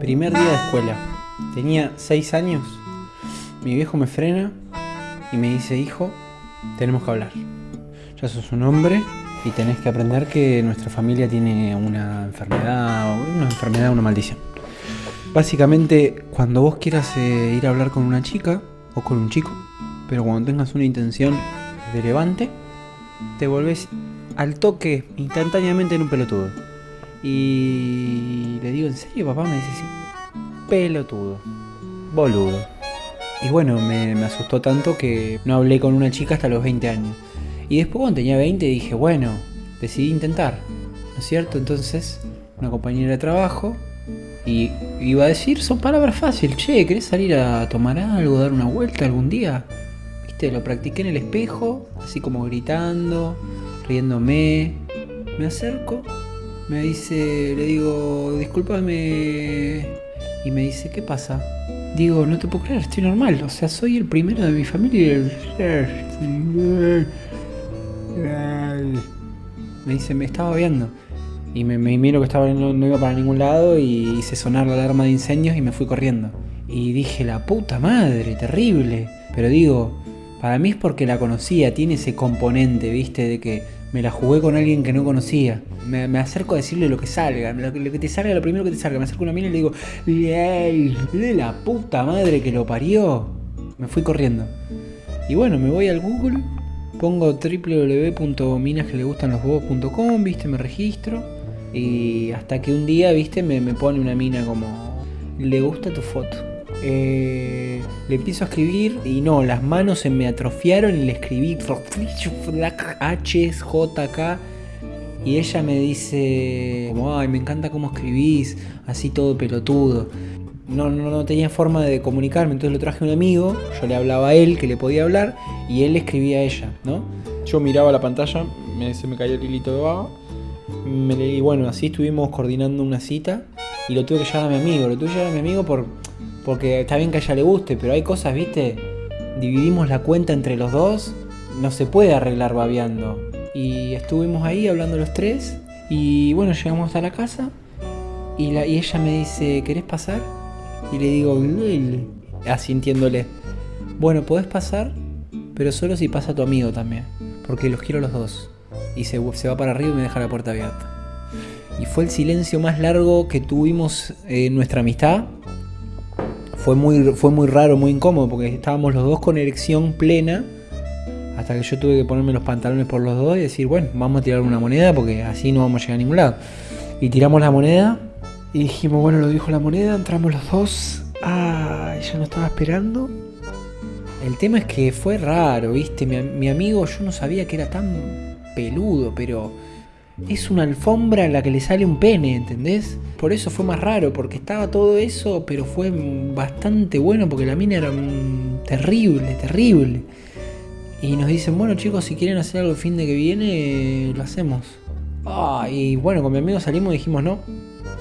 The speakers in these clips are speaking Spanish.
Primer día de escuela. Tenía 6 años. Mi viejo me frena y me dice, hijo, tenemos que hablar. Ya sos un hombre y tenés que aprender que nuestra familia tiene una enfermedad, una enfermedad, una maldición. Básicamente, cuando vos quieras eh, ir a hablar con una chica o con un chico, pero cuando tengas una intención de levante, te volvés al toque instantáneamente en un pelotudo. Y le digo, ¿en serio papá? Me dice, sí, pelotudo, boludo. Y bueno, me, me, asustó tanto que no hablé con una chica hasta los 20 años. Y después cuando tenía 20 dije, bueno, decidí intentar, ¿no es cierto? Entonces, una compañera de trabajo y iba a decir, son palabras fáciles, che, ¿querés salir a tomar algo, dar una vuelta algún día? Viste, lo practiqué en el espejo, así como gritando, riéndome. Me acerco, me dice, le digo, discúlpame. Y me dice, ¿qué pasa? Digo, no te puedo creer, estoy normal. O sea, soy el primero de mi familia. Me dice, me estaba viendo. Y me, me miro que estaba, no, no, iba para ningún lado y hice sonar la alarma de incendios y me fui corriendo. Y dije, la puta madre, terrible. Pero digo, para mí es porque la conocía, tiene ese componente, viste, de que me la jugué con alguien que no conocía. Me, me acerco a decirle lo que salga, lo que, lo que, te salga, lo primero que te salga. Me acerco a una mina y le digo, de la puta madre que lo parió. Me fui corriendo. Y bueno, me voy al Google, pongo www.minasquelegustanlosbobos.com, viste, me registro. Y hasta que un día, viste, me, me pone una mina como, le gusta tu foto. Eh, le empiezo a escribir y no, las manos se me atrofiaron y le escribí HJK y ella me dice como, ay, me encanta cómo escribís, así todo pelotudo. No, no, no tenía forma de comunicarme, entonces lo traje a un amigo, yo le hablaba a él, que le podía hablar, y él le escribía a ella, ¿no? Yo miraba la pantalla, me, se me caía el hilito de baba, me, bueno, así estuvimos coordinando una cita, y lo tuve que llevar a mi amigo, lo tuve que llevar a mi amigo por, porque está bien que a ella le guste, pero hay cosas, viste, dividimos la cuenta entre los dos, no se puede arreglar babeando. Y estuvimos ahí hablando los tres, y bueno, llegamos a la casa, y, la, ella me dice, ¿querés pasar? Y le digo, asintiéndole, bueno, podés pasar, pero solo si pasa tu amigo también, porque los quiero los dos. Y se, se va para arriba y me deja la puerta abierta. Y fue el silencio más largo que tuvimos en nuestra amistad. Fue muy, fue muy raro, muy incómodo, porque estábamos los dos con erección plena. Hasta que yo tuve que ponerme los pantalones por los dos y decir, bueno, vamos a tirar una moneda porque así no vamos a llegar a ningún lado. Y tiramos la moneda y dijimos, bueno, lo dijo la moneda, entramos los dos. Ah, ella no estaba esperando. El tema es que fue raro, ¿viste? Mi, amigo, yo no sabía que era tan peludo, pero es una alfombra en la que le sale un pene, ¿entendés? Por eso fue más raro, porque estaba todo eso, pero fue bastante bueno, porque la mina era terrible, terrible. Y nos dicen, bueno chicos, si quieren hacer algo el fin de que viene, lo hacemos. Ah, y bueno, con mi amigo salimos y dijimos, no,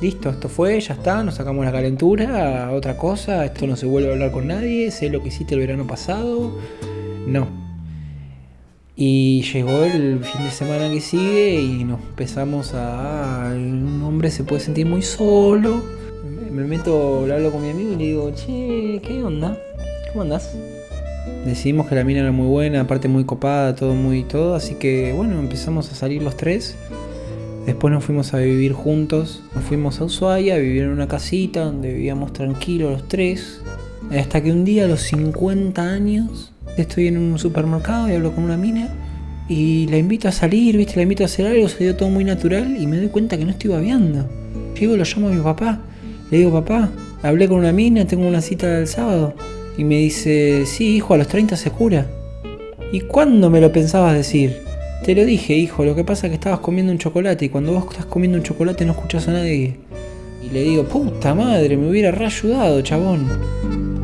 listo, esto fue, ya está, nos sacamos la calentura, otra cosa, esto no se vuelve a hablar con nadie, sé lo que hiciste el verano pasado, no. Y llegó el fin de semana que sigue y nos empezamos a... Un hombre se puede sentir muy solo. Me meto, hablo con mi amigo y le digo, che, ¿qué onda? ¿Cómo andás? Decidimos que la mina era muy buena, aparte muy copada, todo muy todo, así que bueno, empezamos a salir los tres. Después nos fuimos a vivir juntos, nos fuimos a Ushuaia a vivir en una casita donde vivíamos tranquilos los tres. Hasta que un día a los 50 años estoy en un supermercado y hablo con una mina y la invito a salir, viste, la invito a hacer algo, se dio todo muy natural y me doy cuenta que no estoy babeando. Llego, lo llamo a mi papá, le digo, papá, hablé con una mina, tengo una cita el sábado. Y me dice, sí, hijo, a los 30 se cura. ¿Y cuándo me lo pensabas decir? Te lo dije, hijo, lo que pasa es que estabas comiendo un chocolate y cuando vos estás comiendo un chocolate no escuchas a nadie. Y le digo, puta madre, me hubiera reayudado, chabón.